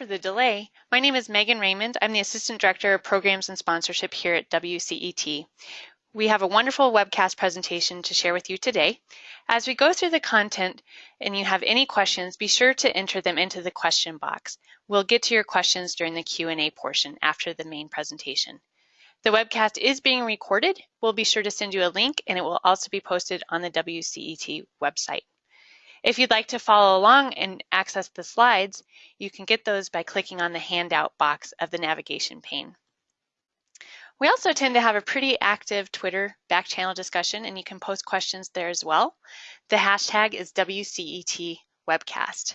for the delay. My name is Megan Raymond. I'm the Assistant Director of Programs and Sponsorship here at WCET. We have a wonderful webcast presentation to share with you today. As we go through the content and you have any questions, be sure to enter them into the question box. We'll get to your questions during the Q&A portion after the main presentation. The webcast is being recorded. We'll be sure to send you a link and it will also be posted on the WCET website. If you'd like to follow along and access the slides, you can get those by clicking on the handout box of the navigation pane. We also tend to have a pretty active Twitter back channel discussion and you can post questions there as well. The hashtag is WCET webcast.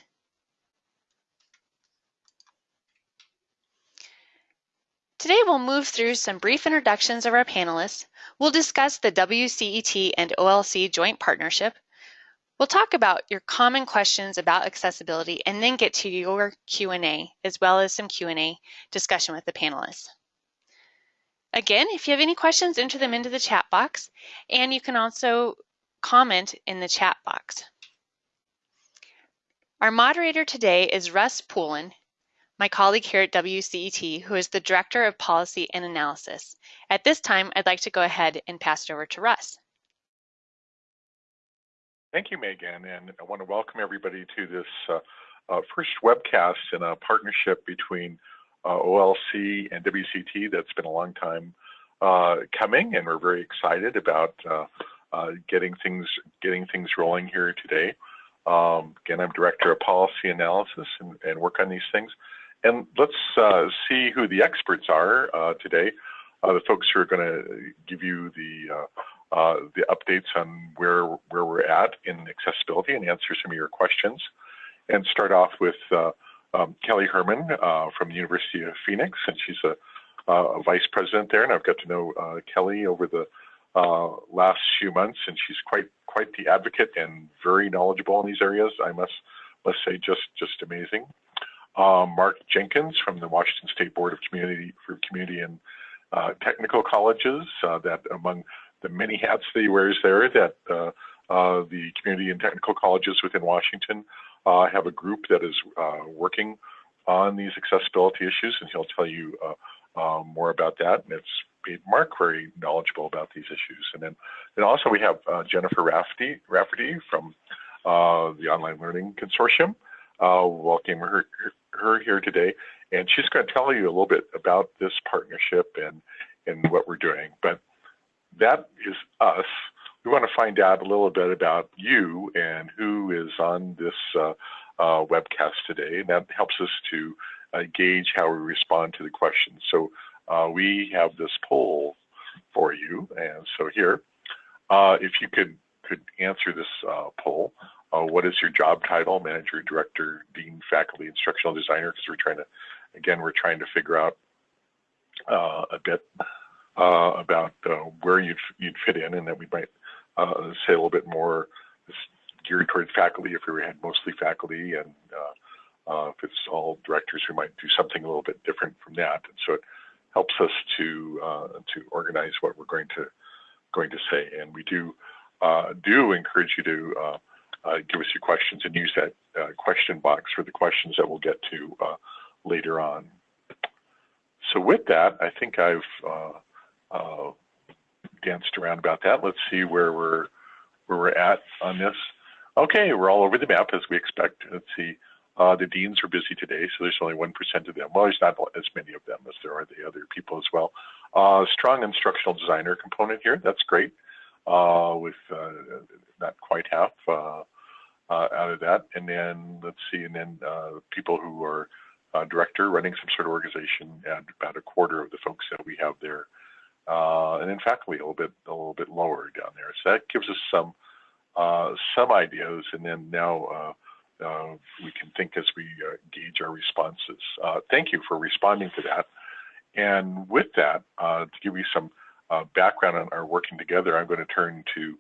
Today we'll move through some brief introductions of our panelists. We'll discuss the WCET and OLC joint partnership, We'll talk about your common questions about accessibility and then get to your Q&A as well as some Q&A discussion with the panelists. Again, if you have any questions, enter them into the chat box and you can also comment in the chat box. Our moderator today is Russ Poulin, my colleague here at WCET, who is the Director of Policy and Analysis. At this time, I'd like to go ahead and pass it over to Russ. Thank you, Megan, and I want to welcome everybody to this uh, uh, first webcast in a partnership between uh, OLC and WCET that's been a long time uh, coming, and we're very excited about uh, uh, getting things getting things rolling here today. Um, again, I'm Director of Policy Analysis and, and work on these things. And let's see who the experts are today. the folks who are going to give you the uh, the updates on where where we're at in accessibility and answer some of your questions. And start off with uh, um, Kelly Hermann uh, from the University of Phoenix, and she's a, a, vice president there. And I've got to know uh, Kelly over the uh, last few months, and she's quite quite the advocate and very knowledgeable in these areas. I must must say, just just amazing. Mark Jenkins from the Washington State Board of Community for Community and Technical Colleges, that among the many hats that he wears there that uh, uh, the community and technical colleges within Washington uh, have a group that is working on these accessibility issues, and he'll tell you more about that. And it's made Mark very knowledgeable about these issues. And then, then also we have Jennifer Rafferty, Rafferty from the Online Learning Consortium. Uh, welcome her, her here today, and she's going to tell you a little bit about this partnership and and what we're doing. But that is us. We want to find out a little bit about you and who is on this uh, uh, webcast today. And that helps us to uh, gauge how we respond to the questions. So uh, we have this poll for you. And so here, uh, if you could, could answer this uh, poll, what is your job title? Manager, director, dean, faculty, instructional designer? Because we're trying to, again, we're trying to figure out a bit uh, about uh, where you'd, you'd fit in and that we might uh, say a little bit more geared toward faculty if we had mostly faculty and uh, uh, if it's all directors we might do something a little bit different from that and so it helps us to uh, to organize what we're going to going to say and we do do encourage you to give us your questions and use that question box for the questions that we'll get to later on. So with that, I think I've uh, danced around about that. Let's see where we're where we're at on this. Okay, we're all over the map as we expect. Let's see. Uh, the deans are busy today, so there's only 1% of them. Well, there's not as many of them as there are the other people as well. Uh, strong instructional designer component here. That's great. Uh, with uh, not quite half uh, out of that. And then let's see, and then people who are director running some sort of organization, and about a quarter of the folks that we have there uh, and in faculty a little bit a little bit lower down there. So that gives us some uh, some ideas, and then now uh, uh we can think as we uh, gauge our responses. Uh, thank you for responding to that. And with that, to give you some background on our working together, I'm going to turn to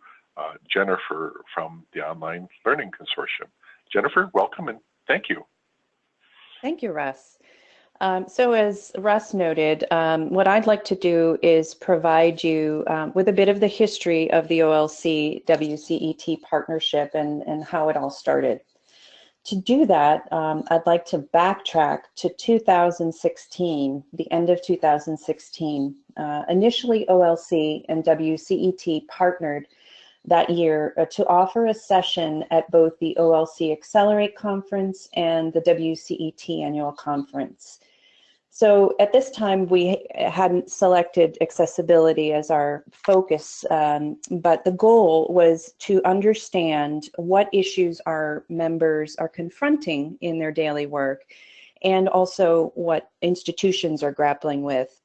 Jennifer from the Online Learning Consortium. Jennifer, welcome and thank you. Thank you, Russ. Um, so as Russ noted, um, what I'd like to do is provide you um, with a bit of the history of the OLC WCET partnership and, and how it all started. to do that, um, I'd like to backtrack to 2016, the end of 2016. Uh, initially, OLC and WCET partnered that year uh, to offer a session at both the OLC Accelerate Conference and the WCET Annual Conference. So at this time, we hadn't selected accessibility as our focus, um, but the goal was to understand what issues our members are confronting in their daily work and also what institutions are grappling with.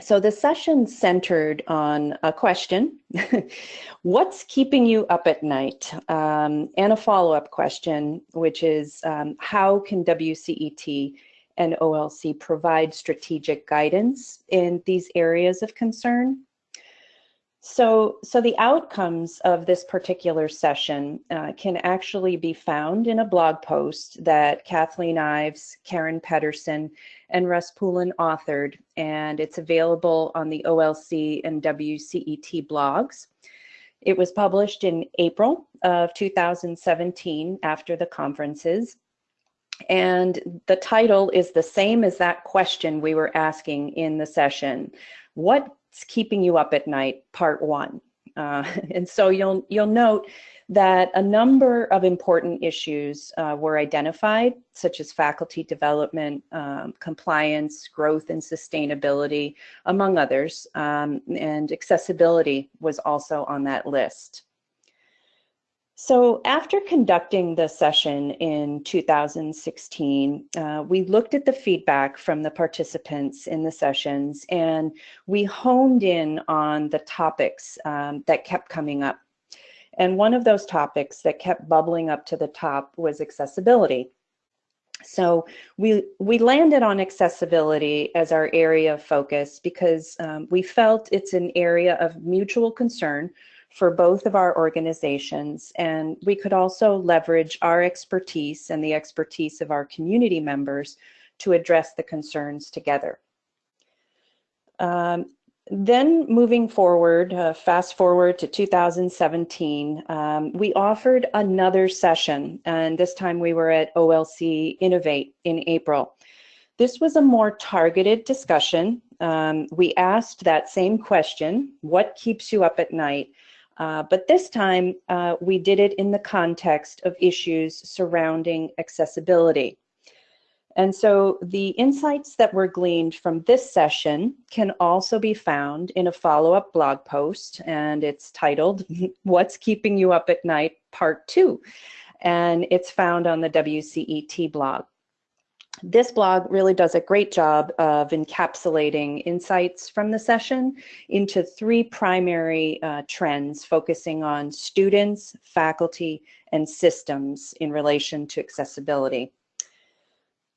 So the session centered on a question, what's keeping you up at night? Um, and a follow-up question, which is um, how can WCET and OLC provide strategic guidance in these areas of concern. So, so the outcomes of this particular session uh, can actually be found in a blog post that Kathleen Ives, Karen Pedersen, and Russ Poulin authored, and it's available on the OLC and WCET blogs. It was published in April of 2017 after the conferences, and the title is the same as that question we were asking in the session. What's keeping you up at night, part one? Uh, and so you'll, you'll note that a number of important issues uh, were identified, such as faculty development, um, compliance, growth and sustainability, among others, um, and accessibility was also on that list. So after conducting the session in 2016, uh, we looked at the feedback from the participants in the sessions and we honed in on the topics um, that kept coming up. And one of those topics that kept bubbling up to the top was accessibility. So we, we landed on accessibility as our area of focus because um, we felt it's an area of mutual concern for both of our organizations. And we could also leverage our expertise and the expertise of our community members to address the concerns together. Um, then moving forward, uh, fast forward to 2017, um, we offered another session, and this time we were at OLC Innovate in April. This was a more targeted discussion. Um, we asked that same question, what keeps you up at night? Uh, but this time uh, we did it in the context of issues surrounding accessibility. And so the insights that were gleaned from this session can also be found in a follow-up blog post, and it's titled, What's Keeping You Up at Night, Part 2. And it's found on the WCET blog. This blog really does a great job of encapsulating insights from the session into three primary uh, trends focusing on students, faculty, and systems in relation to accessibility.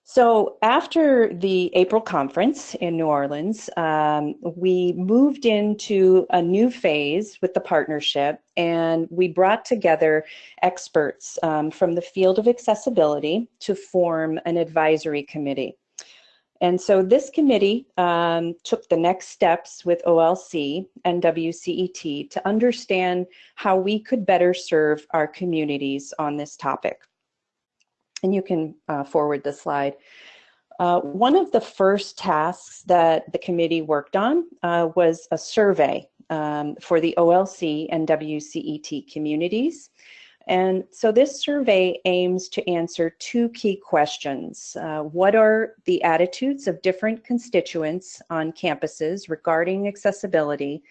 So after the April conference in New Orleans, um, we moved into a new phase with the partnership and we brought together experts um, from the field of accessibility to form an advisory committee. And so this committee um, took the next steps with OLC and WCET to understand how we could better serve our communities on this topic and you can uh, forward the slide. Uh, one of the first tasks that the committee worked on uh, was a survey um, for the OLC and WCET communities. And so this survey aims to answer two key questions. Uh, what are the attitudes of different constituents on campuses regarding accessibility?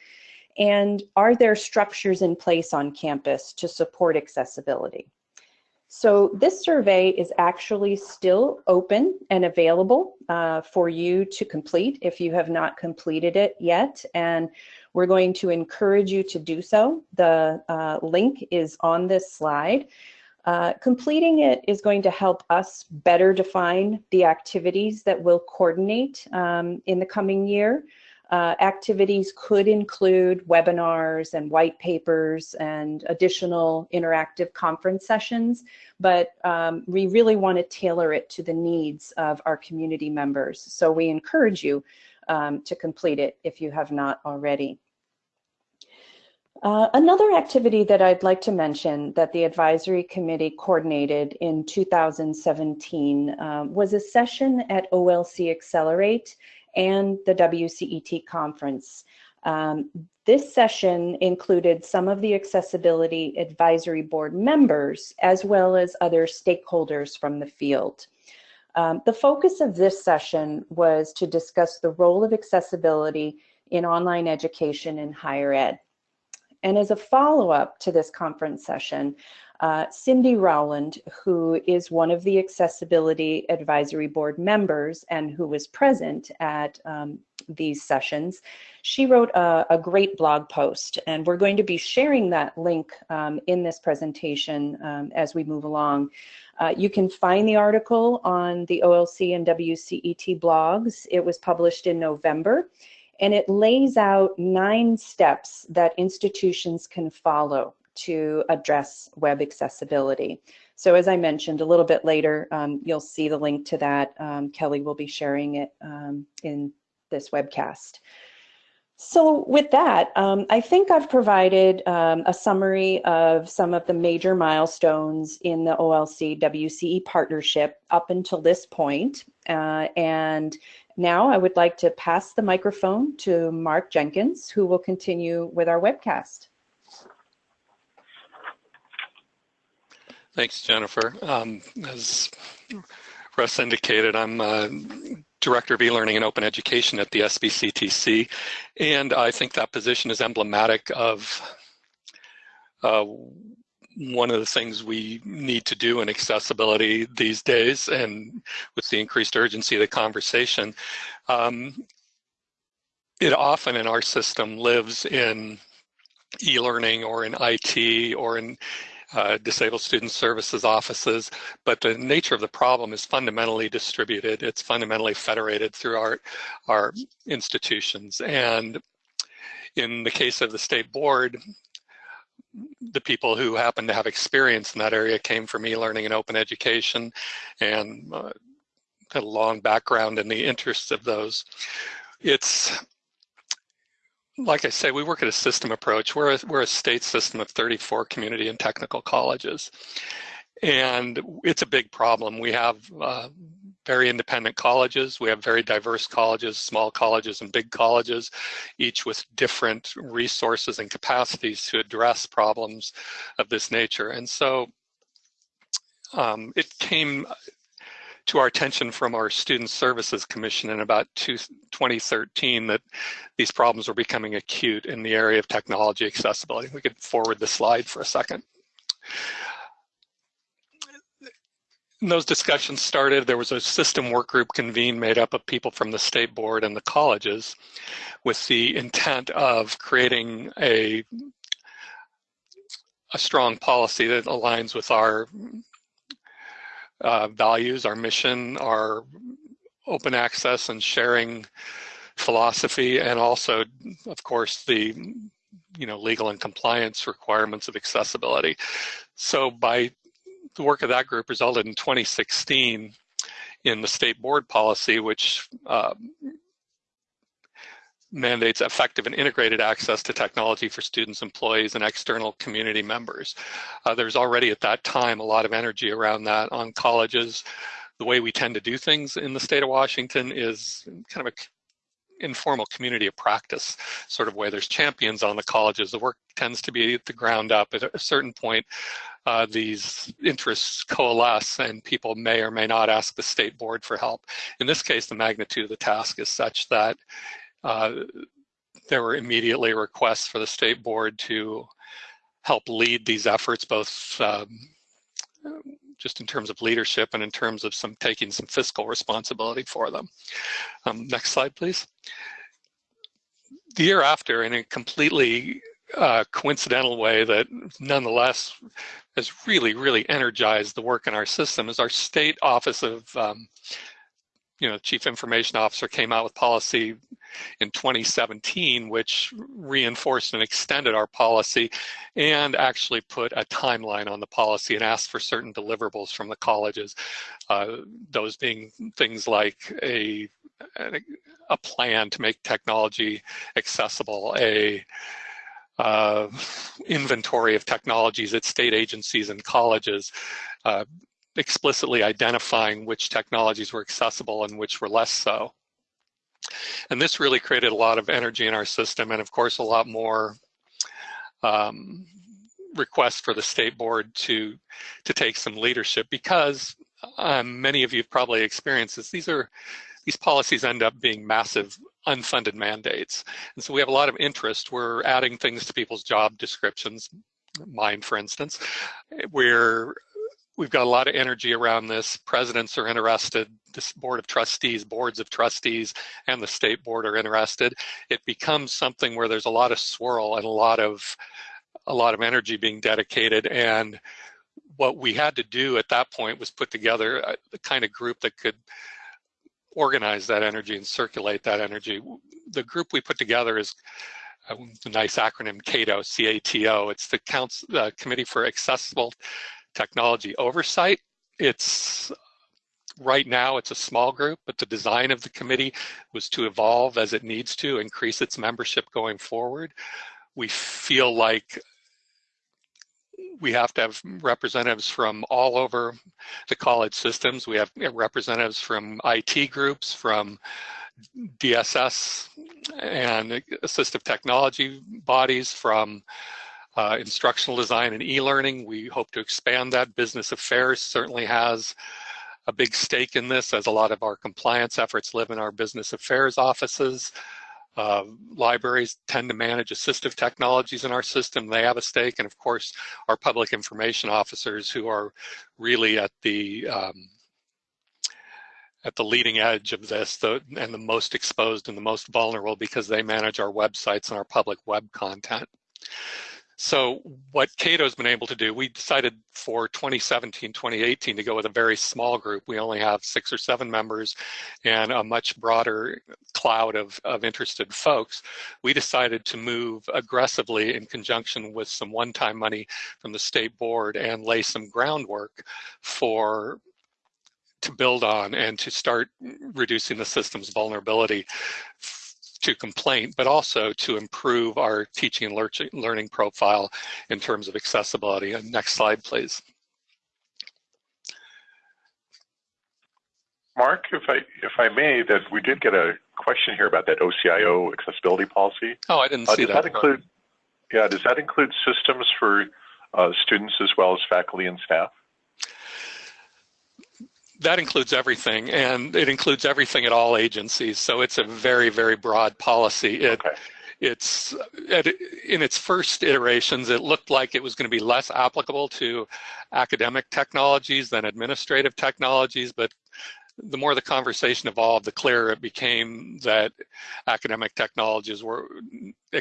And are there structures in place on campus to support accessibility? So this survey is actually still open and available uh, for you to complete if you have not completed it yet. And we're going to encourage you to do so. The uh, link is on this slide. Uh, completing it is going to help us better define the activities that we'll coordinate um, in the coming year. Uh, activities could include webinars and white papers and additional interactive conference sessions, but um, we really want to tailor it to the needs of our community members. So we encourage you um, to complete it if you have not already. Uh, another activity that I'd like to mention that the advisory committee coordinated in 2017 um, was a session at OLC Accelerate and the WCET conference. Um, this session included some of the Accessibility Advisory Board members as well as other stakeholders from the field. Um, the focus of this session was to discuss the role of accessibility in online education in higher ed. And as a follow-up to this conference session, uh, Cindy Rowland, who is one of the Accessibility Advisory Board members and who was present at um, these sessions, she wrote a, a, great blog post. And we're going to be sharing that link um, in this presentation um, as we move along. Uh, you can find the article on the OLC and WCET blogs. It was published in November and it lays out nine steps that institutions can follow to address web accessibility. So as I mentioned a little bit later, um, you'll see the link to that. Um, Kelly will be sharing it um, in this webcast. So with that, um, I think I've provided um, a summary of some of the major milestones in the OLC WCET partnership up until this point. Uh, and now I would like to pass the microphone to Mark Jenkins, who will continue with our webcast. Thanks, Jennifer. Um, as Russ indicated, I'm uh, Director of E-Learning and Open Education at the SBCTC, and I think that position is emblematic of uh, one of the things we need to do in accessibility these days and with the increased urgency of the conversation. Um, it often in our system lives in e-learning or in IT or in uh, disabled student services offices, but the nature of the problem is fundamentally distributed. It's fundamentally federated through our, our institutions. And in the case of the state board, the people who happen to have experience in that area came from e-learning and open education and uh, had a long background in the interests of those. It's like I say, we work at a system approach. We're a, we're a state system of 34 community and technical colleges. And it's a big problem. We have uh, very independent colleges. We have very diverse colleges, small colleges and big colleges, each with different resources and capacities to address problems of this nature. And so um, it came to our attention from our Student Services Commission in about two, 2013 that these problems were becoming acute in the area of technology accessibility. We could forward the slide for a second those discussions started, there was a system work group convened made up of people from the state board and the colleges with the intent of creating a, a strong policy that aligns with our uh, values, our mission, our open access and sharing philosophy, and also, of course, the you know legal and compliance requirements of accessibility. So by the work of that group resulted in 2016 in the state board policy, which uh, mandates effective and integrated access to technology for students, employees, and external community members. Uh, there's already at that time a lot of energy around that on colleges. The way we tend to do things in the state of Washington is kind of a informal community of practice sort of way. There's champions on the colleges. The work tends to be at the ground up. At a certain point, uh, these interests coalesce and people may or may not ask the state board for help. In this case, the magnitude of the task is such that there were immediately requests for the state board to help lead these efforts, both um, just in terms of leadership and in terms of some taking some fiscal responsibility for them. Um, next slide, please. The year after, in a completely uh, coincidental way that nonetheless has really, really energized the work in our system is our state office of um, you know, chief information officer came out with policy in 2017, which reinforced and extended our policy and actually put a timeline on the policy and asked for certain deliverables from the colleges. Uh, those being things like a, a plan to make technology accessible, a uh, inventory of technologies at state agencies and colleges, uh, explicitly identifying which technologies were accessible and which were less so. And this really created a lot of energy in our system and of course a lot more um, requests for the state board to, to take some leadership because um, many of you have probably experienced this. These are these policies end up being massive unfunded mandates. And so we have a lot of interest. We're adding things to people's job descriptions, mine for instance. We're we've got a lot of energy around this. Presidents are interested, this board of trustees, boards of trustees, and the state board are interested. It becomes something where there's a lot of swirl and a lot of a lot of energy being dedicated and what we had to do at that point was put together a, the kind of group that could organize that energy and circulate that energy. The group we put together is a nice acronym CATO, C-A-T-O. It's the Council, uh, Committee for Accessible Technology Oversight. It's right now it's a small group, but the design of the committee was to evolve as it needs to, increase its membership going forward. We feel like we have to have representatives from all over the college systems. We have representatives from IT groups, from DSS and assistive technology bodies, from uh, instructional design and e-learning. We hope to expand that. Business affairs certainly has a big stake in this as a lot of our compliance efforts live in our business affairs offices. Uh, libraries tend to manage assistive technologies in our system. They have a stake. And of course, our public information officers who are really at the um, at the leading edge of this the, and the most exposed and the most vulnerable because they manage our websites and our public web content. So what Cato's been able to do, we decided for 2017, 2018 to go with a very small group. We only have six or seven members and a much broader cloud of, of interested folks. We decided to move aggressively in conjunction with some one-time money from the state board and lay some groundwork for to build on and to start reducing the system's vulnerability to complaint, but also to improve our teaching and learning profile in terms of accessibility. And next slide, please. Mark, if I if I may, that we did get a question here about that OCIO accessibility policy. Oh, I didn't uh, see does that. that include? Yeah, does that include systems for uh, students as well as faculty and staff? That includes everything, and it includes everything at all agencies. So it's a very, very broad policy. It, okay. It's in its first iterations, it looked like it was going to be less applicable to academic technologies than administrative technologies, but the more the conversation evolved, the clearer it became that academic technologies were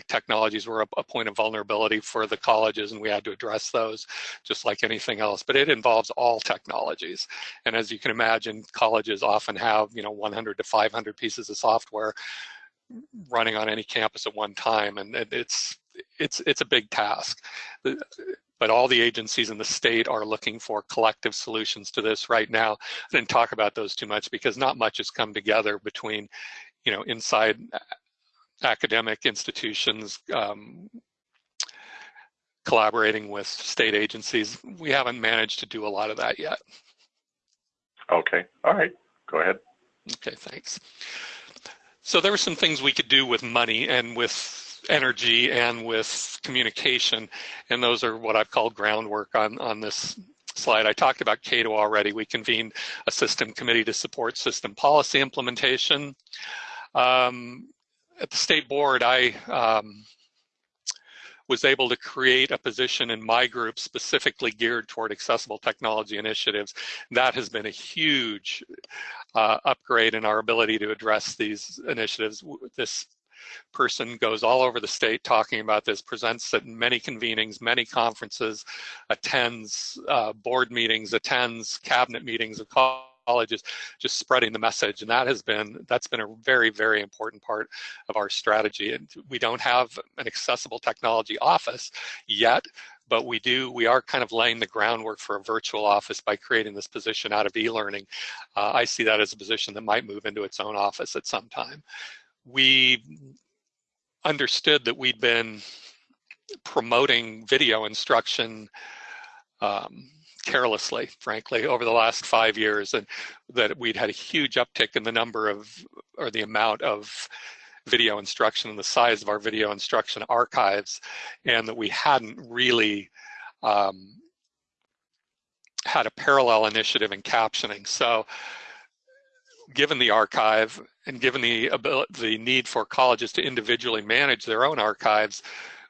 technologies were a, a, point of vulnerability for the colleges, and we had to address those, just like anything else. But it involves all technologies, and as you can imagine, colleges often have you know 100 to 500 pieces of software running on any campus at one time, and it's it's it's a big task but all the agencies in the state are looking for collective solutions to this right now. I didn't talk about those too much because not much has come together between, you know, inside academic institutions, um, collaborating with state agencies. We haven't managed to do a lot of that yet. Okay, all right, go ahead. Okay, thanks. So there were some things we could do with money and with energy and with communication. And those are what I've called groundwork on, on this slide. I talked about Cato already. We convened a system committee to support system policy implementation. Um, at the state board, I um, was able to create a position in my group specifically geared toward accessible technology initiatives. That has been a huge uh, upgrade in our ability to address these initiatives. This person goes all over the state talking about this, presents at many convenings, many conferences, attends uh, board meetings, attends cabinet meetings of colleges, just spreading the message. And that has been, that's been a very, very important part of our strategy. And we don't have an accessible technology office yet, but we do, we are kind of laying the groundwork for a virtual office by creating this position out of e-learning. Uh, I see that as a position that might move into its own office at some time we understood that we'd been promoting video instruction um, carelessly, frankly, over the last five years, and that we'd had a huge uptick in the number of, or the amount of video instruction and the size of our video instruction archives, and that we hadn't really um, had a parallel initiative in captioning. So given the archive and given the, the need for colleges to individually manage their own archives,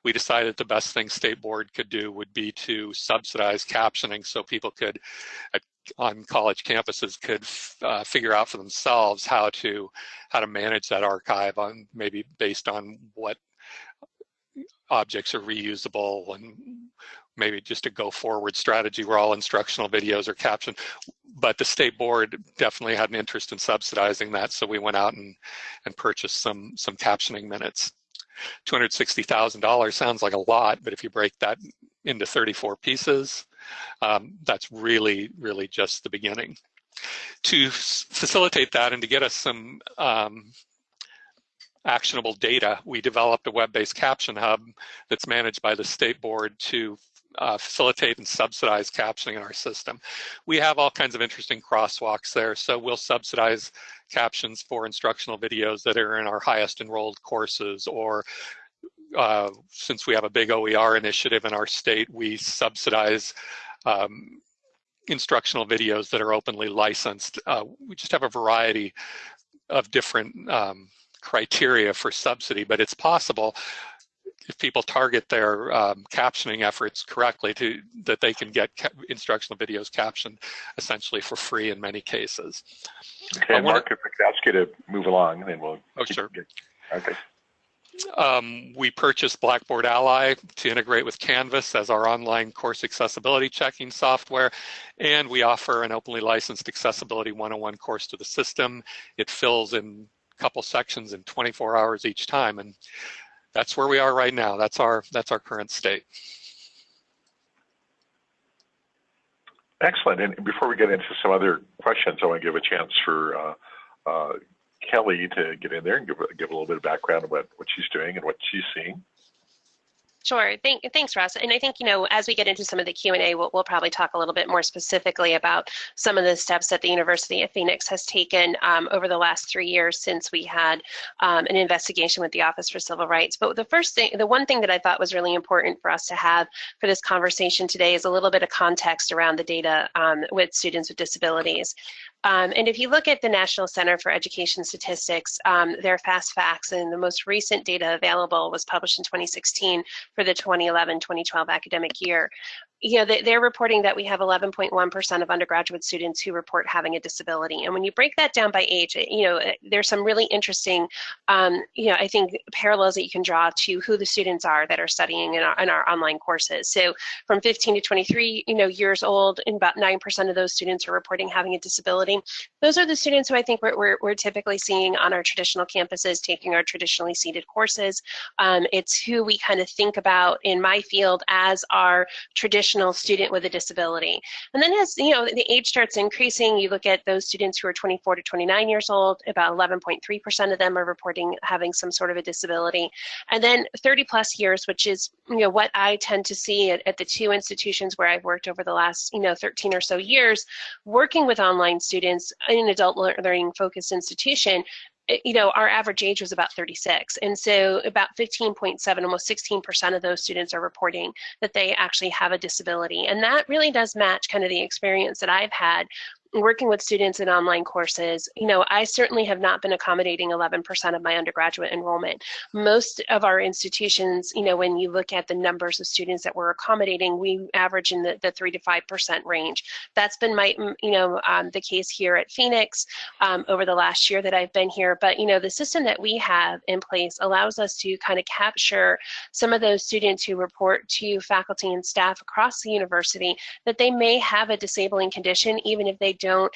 we decided the best thing state board could do would be to subsidize captioning so people could at, on college campuses could uh, figure out for themselves how to how to manage that archive on maybe based on what objects are reusable and maybe just a go forward strategy where all instructional videos are captioned. But the state board definitely had an interest in subsidizing that. So we went out and, and purchased some, some captioning minutes. $260,000 sounds like a lot, but if you break that into 34 pieces, um, that's really, really just the beginning. To facilitate that and to get us some um, actionable data, we developed a web-based caption hub that's managed by the state board to uh, facilitate and subsidize captioning in our system. We have all kinds of interesting crosswalks there, so we'll subsidize captions for instructional videos that are in our highest enrolled courses or uh, since we have a big OER initiative in our state, we subsidize um, instructional videos that are openly licensed. Uh, we just have a variety of different um, criteria for subsidy, but it's possible if people target their um, captioning efforts correctly to that they can get instructional videos captioned essentially for free in many cases. Okay, Mark, if I could ask you to move along, and then we'll. Oh, sure. Get, okay. Um, we purchased Blackboard Ally to integrate with Canvas as our online course accessibility checking software, and we offer an openly licensed Accessibility 101 course to the system. It fills in a couple sections in 24 hours each time, and that's where we are right now. That's our that's our current state. Excellent. And before we get into some other questions, I want to give a chance for uh, uh, Kelly to get in there and give, give a little bit of background on what, what she's doing and what she's seeing. Sure. Thank, thanks, Russ. And I think, you know, as we get into some of the Q&A, we'll, we'll, probably talk a little bit more specifically about some of the steps that the University of Phoenix has taken um, over the last three years since we had um, an investigation with the Office for Civil Rights. But the first thing, the one thing that I thought was really important for us to have for this conversation today is a little bit of context around the data um, with students with disabilities. Um, and if you look at the National Center for Education Statistics, um, their fast facts and the most recent data available was published in 2016 for the 2011-2012 academic year you know, they, are reporting that we have 11.1% of undergraduate students who report having a disability. And when you break that down by age, you know, there's some really interesting, um, you know, I think parallels that you can draw to who the students are that are studying in our, in our online courses. So from 15 to 23, you know, years old, and about 9% of those students are reporting having a disability. Those are the students who I think we're, we're, we're typically seeing on our traditional campuses taking our traditionally seated courses. Um, it's who we kind of think about in my field as our traditional traditional student with a disability. And then as you know, the age starts increasing, you look at those students who are 24 to 29 years old, about 11.3% of them are reporting having some sort of a disability. And then 30 plus years, which is you know what I tend to see at, at the two institutions where I've worked over the last you know 13 or so years, working with online students in an adult learning focused institution, Eh, you know, our average age was about 36. And so about 15.7, almost 16% of those students are reporting that they actually have a disability. And that really does match kind of the experience that I've had working with students in online courses, you know, I certainly have not been accommodating 11% of my undergraduate enrollment. Most of our institutions, you know, when you look at the numbers of students that we're accommodating, we average in the, the 3 to 5% range. That's been my, you know, um, the case here at Phoenix um, over the last year that I've been here. But, you know, the system that we have in place allows us to kind of capture some of those students who report to faculty and staff across the university that they may have a disabling condition, even if they don't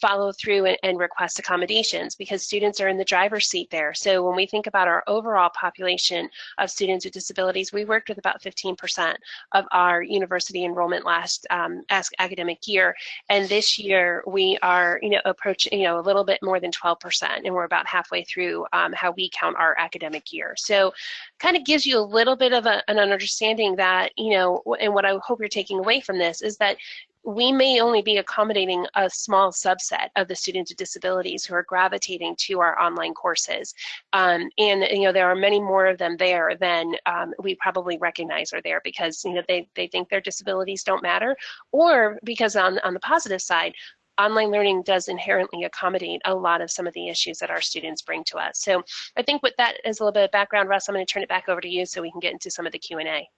follow through and, and, request accommodations because students are in the driver's seat there. So when we think about our overall population of students with disabilities, we worked with about 15% of our university enrollment last um, academic year. And this year we are, you know, approaching, you know, a little bit more than 12%, and we're about halfway through um, how we count our academic year. So kind of gives you a little bit of a, an understanding that, you know, and what I hope you're taking away from this is that we may only be accommodating a small subset of the students with disabilities who are gravitating to our online courses. Um, and, you know, there are many more of them there than um, we probably recognize are there because, you know, they, they think their disabilities don't matter or because on, on the positive side, online learning does inherently accommodate a lot of some of the issues that our students bring to us. So I think with that as a little bit of background, Russ, I'm going to turn it back over to you so we can get into some of the Q&A.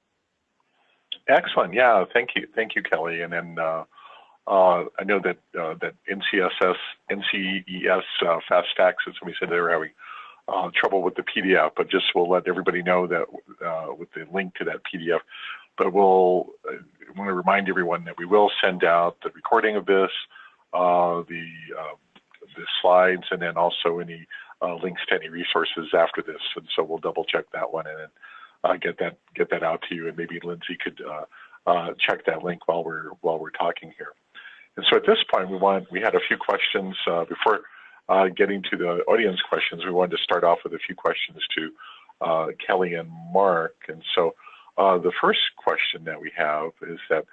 Excellent. Yeah, thank you. Thank you, Kelly. And then uh, uh, I know that uh, that NCSS, NCES uh, Fast as somebody said they were having uh, trouble with the PDF, but just we'll let everybody know that uh, with the link to that PDF. But we'll want to remind everyone that we will send out the recording of this, the the slides, and then also any links to any resources after this. And so we'll double check that one and uh, get that get that out to you, and maybe Lindsay could uh, uh, check that link while we're while we're talking here. And so at this point, we want we had a few questions uh, before uh, getting to the audience questions. We wanted to start off with a few questions to uh, Kelly and Mark. And so the first question that we have is that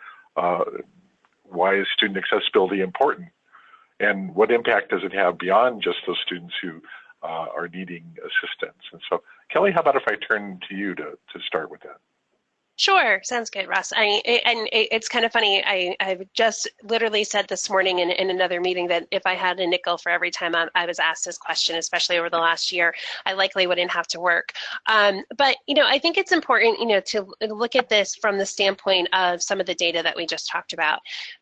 why is student accessibility important? And what impact does it have beyond just those students who uh, are needing assistance. And so, Kelly, how about if I turn to you to, to start with that? Sure, sounds good, Russ. I and it's kind of funny. I I've just literally said this morning in, in another meeting that if I had a nickel for every time I, I was asked this question, especially over the last year, I likely wouldn't have to work. Um, but you know, I think it's important, you know, to look at this from the standpoint of some of the data that we just talked about.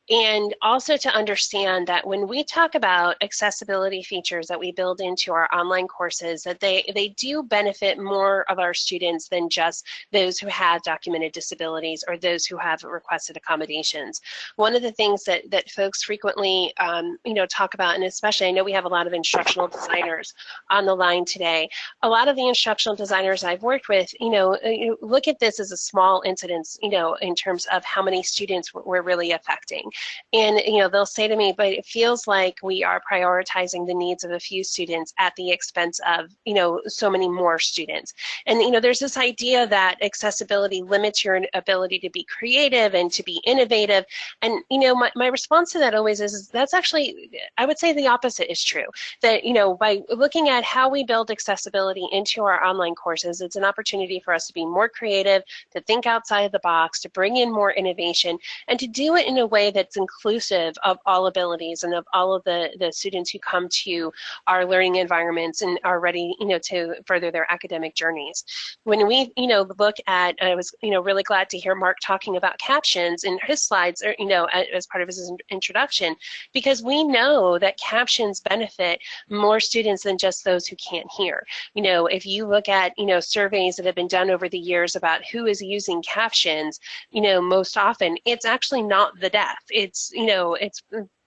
And also to understand that when we talk about accessibility features that we build into our online courses, that they, they do benefit more of our students than just those who have documented disabilities or those who have requested accommodations. One of the things that, that folks frequently um, you know, talk about, and especially I know we have a lot of instructional designers on the line today, a lot of the instructional designers I've worked with, you know, uh, look at this as a small incidence, you know, in terms of how many students we're really affecting. And, you know, they'll say to me, but it feels like we are prioritizing the needs of a few students at the expense of, you know, so many more students. And, you know, there's this idea that accessibility limits your ability to be creative and to be innovative. And, you know, my, my response to that always is, is that's actually, I would say the opposite is true. That, you know, by looking at how we build accessibility into our online courses, it's an opportunity for us to be more creative, to think outside of the box, to bring in more innovation, and to do it in a way that's inclusive of all abilities and of all of the, the students who come to our learning environments and are ready, you know, to further their academic journeys. When we, you know, look at, I was, you know, really glad to hear Mark talking about captions in his slides, or, you know, as part of his introduction, because we know that captions benefit more students than just those who can't hear. You know, if you look at, you know, surveys that have been done over the years about who is using captions, you know, most often, it's actually not the deaf it's you know it's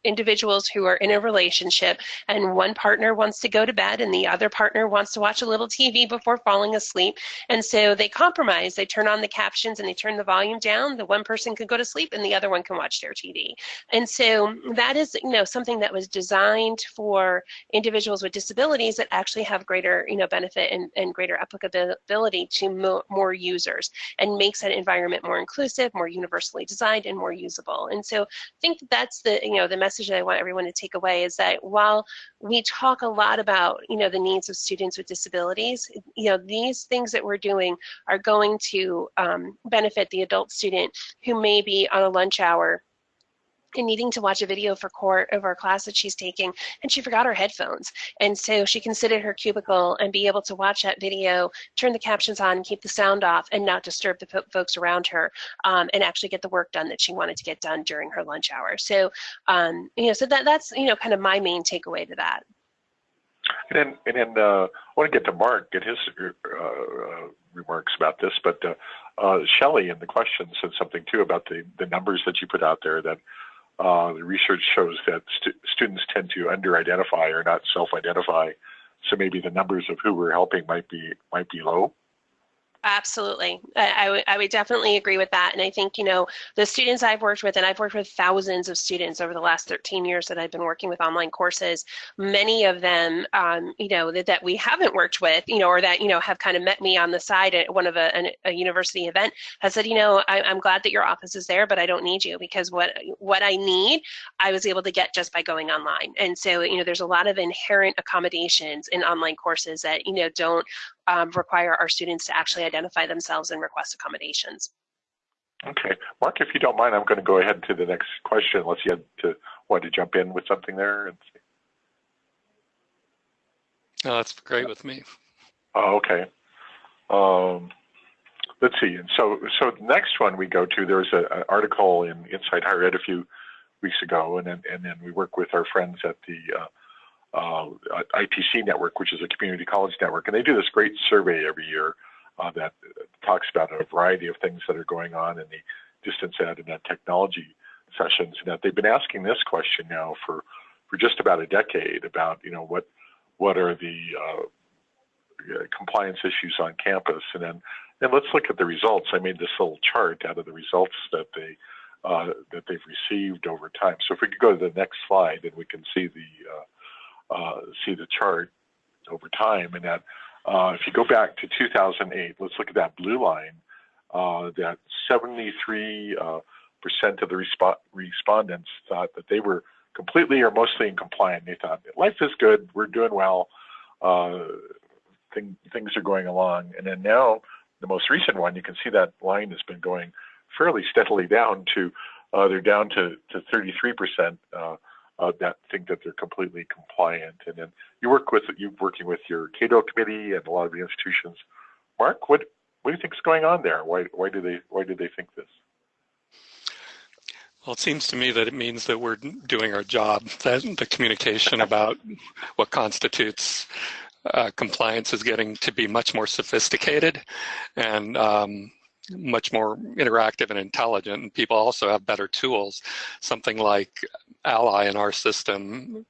individuals who are in a relationship and one partner wants to go to bed and the other partner wants to watch a little TV before falling asleep. And so they compromise. They turn on the captions and they turn the volume down. The one person can go to sleep and the other one can watch their TV. And so that is, you know, something that was designed for individuals with disabilities that actually have greater, you know, benefit and, and greater applicability to mo more users and makes that environment more inclusive, more universally designed and more usable. And so I think that's the, you know, the message message that I want everyone to take away is that while we talk a lot about, you know, the needs of students with disabilities, you know, these things that we're doing are going to um, benefit the adult student who may be on a lunch hour and needing to watch a video for court of our class that she's taking and she forgot her headphones. And so she can sit her cubicle and be able to watch that video turn the captions on keep the sound off and not disturb the folks around her um, and actually get the work done that she wanted to get done during her lunch hour. So um, you know so that that's you know kind of my main takeaway to that. And then, and then uh, I want to get to Mark, get his uh, uh, remarks about this, but uh, uh, Shelley in the question said something too about the, the numbers that you put out there that uh, the research shows that st students tend to under-identify or not self-identify. So maybe the numbers of who we're helping might be might be low. Absolutely. I, I would definitely agree with that. And I think, you know, the students I've worked with, and I've worked with thousands of students over the last 13 years that I've been working with online courses, many of them, um, you know, that, that we haven't worked with, you know, or that, you know, have kind of met me on the side at one of a, an, a university event has said, you know, I, I'm glad that your office is there, but I don't need you because what, what I need, I was able to get just by going online. And so, you know, there's a lot of inherent accommodations in online courses that, you know, don't um, require our students to actually identify themselves and request accommodations. Okay, Mark, if you don't mind, I'm going to go ahead to the next question unless you had to want to jump in with something there. And see. No, that's great with me. Oh, okay. Um, let's see. And so, so the next one we go to, there was an article in Inside Higher Ed a few weeks ago, and then and then we work with our friends at the uh, uh, ITC network, which is a community college network, and they do this great survey every year uh, that talks about a variety of things that are going on in the distance ed and ed technology sessions. And that they've been asking this question now for for just about a decade about you know what what are the uh, compliance issues on campus, and then and let's look at the results. I made this little chart out of the results that they uh, that they've received over time. So if we could go to the next slide, and we can see the uh, see the chart over time, and that uh, if you go back to 2008, let's look at that blue line. Uh, that 73 uh, percent of the resp respondents thought that they were completely or mostly in compliance. They thought life is good, we're doing well, uh, thing, things are going along. And then now, the most recent one, you can see that line has been going fairly steadily down to they're down to to 33 percent uh, that think that they're completely compliant. And then you work with you working with your Cato committee and a lot of the institutions. Mark, what what do you think is going on there? Why why do they why do they think this? Well, it seems to me that it means that we're doing our job. That the communication about what constitutes uh, compliance is getting to be much more sophisticated, and um, much more interactive and intelligent. And people also have better tools. Something like Ally in our system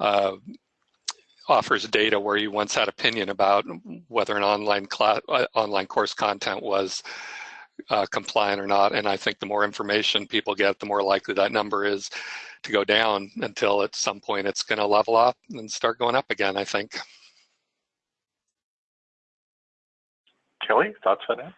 uh, offers data where you once had opinion about whether an online class, uh, online course content was uh, compliant or not. And I think the more information people get, the more likely that number is to go down until at some point it's going to level up and start going up again, I think. Kelly, thoughts on that?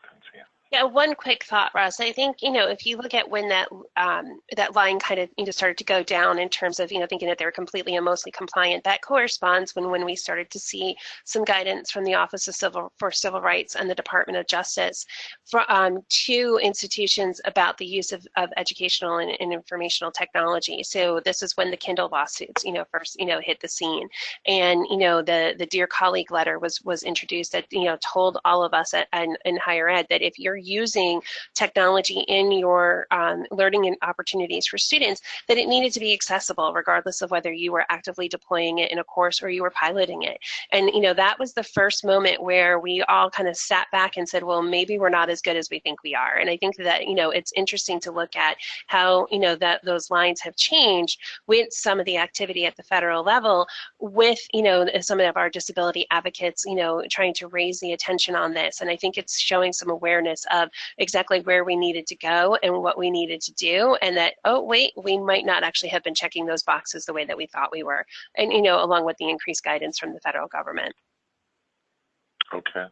Yeah, one quick thought, Russ. I think you know if you look at when that um, that line kind of you know started to go down in terms of you know thinking that they were completely and mostly compliant, that corresponds when when we started to see some guidance from the Office of Civil for Civil Rights and the Department of Justice for um, two institutions about the use of, of educational and, and informational technology. So this is when the Kindle lawsuits you know first you know hit the scene, and you know the the dear colleague letter was was introduced that you know told all of us at, in, in higher ed that if you're using technology in your um, learning and opportunities for students, that it needed to be accessible regardless of whether you were actively deploying it in a course or you were piloting it. And you know that was the first moment where we all kind of sat back and said, well, maybe we're not as good as we think we are. And I think that you know it's interesting to look at how you know that those lines have changed with some of the activity at the federal level, with you know some of our disability advocates, you know, trying to raise the attention on this. And I think it's showing some awareness of exactly where we needed to go and what we needed to do and that oh wait we might not actually have been checking those boxes the way that we thought we were and you know along with the increased guidance from the federal government. Okay.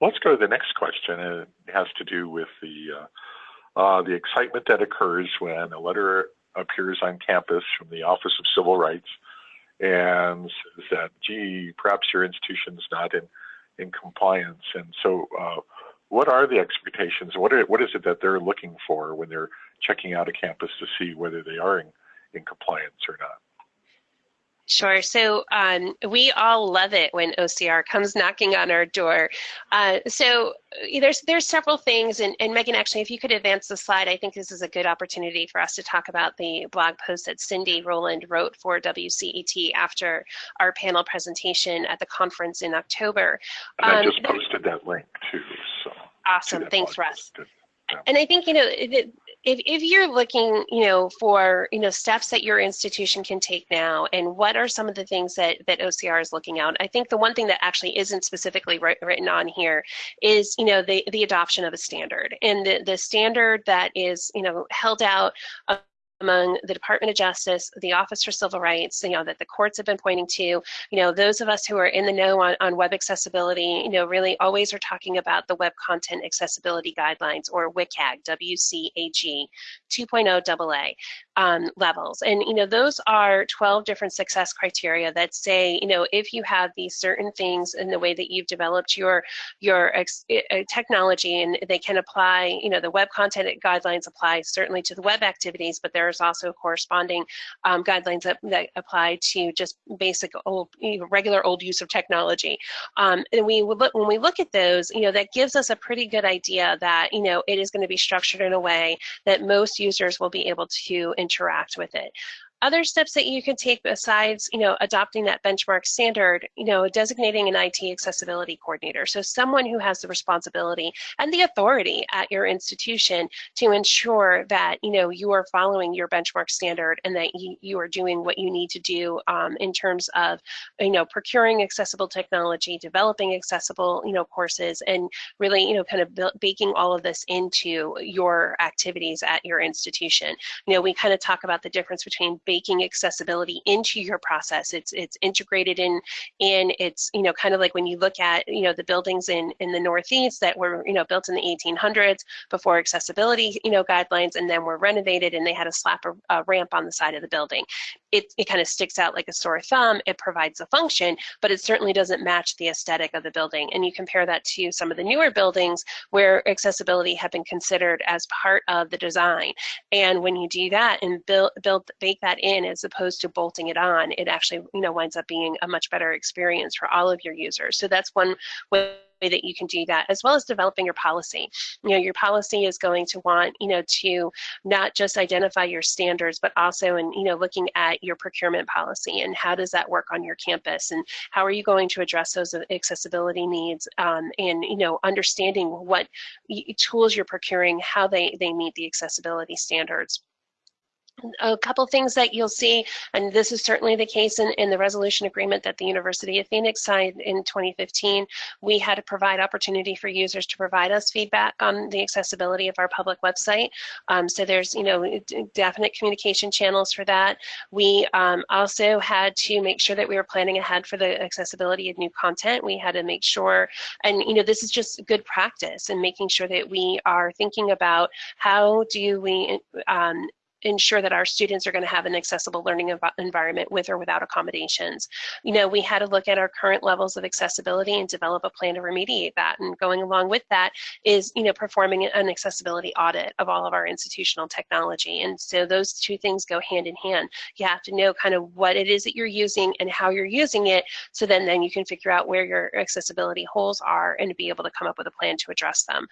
Let's go to the next question. It has to do with the uh, uh, the excitement that occurs when a letter appears on campus from the Office of Civil Rights and says that, gee, perhaps your institution's not in, in compliance. And so uh, what are the expectations? What are, what is it that they're looking for when they're checking out a campus to see whether they are in, in compliance or not? Sure. So um, we all love it when OCR comes knocking on our door. Uh, so uh, there's there's several things, and, and Megan, actually, if you could advance the slide, I think this is a good opportunity for us to talk about the blog post that Cyndi Rowland wrote for WCET after our panel presentation at the conference in October. And I um, just posted that link too. So awesome. Thanks, Russ. Yeah. And I think you know. If, if you're looking, you know, for, you know, steps that your institution can take now and what are some of the things that, that OCR is looking out, I think the one thing that actually isn't specifically written on here is, you know, the, the adoption of a standard and the, the standard that is, you know, held out among the Department of Justice, the Office for Civil Rights, you know, that the courts have been pointing to, you know, those of us who are in the know on, on web accessibility, you know, really always are talking about the Web Content Accessibility Guidelines or WCAG, W-C-A-G 2.0 AA um, levels. And, you know, those are 12 different success criteria that say, you know, if you have these certain things in the way that you've developed your, your technology and they can apply, you know, the web content guidelines apply certainly to the web activities, but there's also corresponding um, guidelines that, that apply to just basic old, regular old use of technology. Um, and we look, when we look at those, you know, that gives us a pretty good idea that, you know, it is going to be structured in a way that most users will be able to interact with it. Other steps that you can take besides, you know, adopting that benchmark standard, you know, designating an IT accessibility coordinator. So someone who has the responsibility and the authority at your institution to ensure that, you know, you are following your benchmark standard and that you, you are doing what you need to do um, in terms of, you know, procuring accessible technology, developing accessible, you know, courses, and really, you know, kind of baking all of this into your activities at your institution. You know, we kind of talk about the difference between baking accessibility into your process. It's it's integrated in and it's you know kind of like when you look at you know the buildings in in the Northeast that were you know built in the 1800s before accessibility you know guidelines and then were renovated and they had a slap a, a ramp on the side of the building. It it kind of sticks out like a sore thumb. It provides a function, but it certainly doesn't match the aesthetic of the building. And you compare that to some of the newer buildings where accessibility had been considered as part of the design. And when you do that and build build bake that in as opposed to bolting it on, it actually you know winds up being a much better experience for all of your users. So that's one way that you can do that as well as developing your policy. You know your policy is going to want you know to not just identify your standards but also in you know looking at your procurement policy and how does that work on your campus and how are you going to address those accessibility needs um, and you know understanding what tools you're procuring how they they meet the accessibility standards a couple things that you'll see, and this is certainly the case in, in the resolution agreement that the University of Phoenix signed in 2015, we had to provide opportunity for users to provide us feedback on the accessibility of our public website. Um, so there's, you know, definite communication channels for that. We um, also had to make sure that we were planning ahead for the accessibility of new content. We had to make sure, and you know, this is just good practice and making sure that we are thinking about how do we um, ensure that our students are going to have an accessible learning env environment with or without accommodations. You know, we had to look at our current levels of accessibility and develop a plan to remediate that. And going along with that is, you know, performing an accessibility audit of all of our institutional technology. And so those two things go hand in hand. You have to know kind of what it is that you're using and how you're using it. So then, then you can figure out where your accessibility holes are and be able to come up with a plan to address them.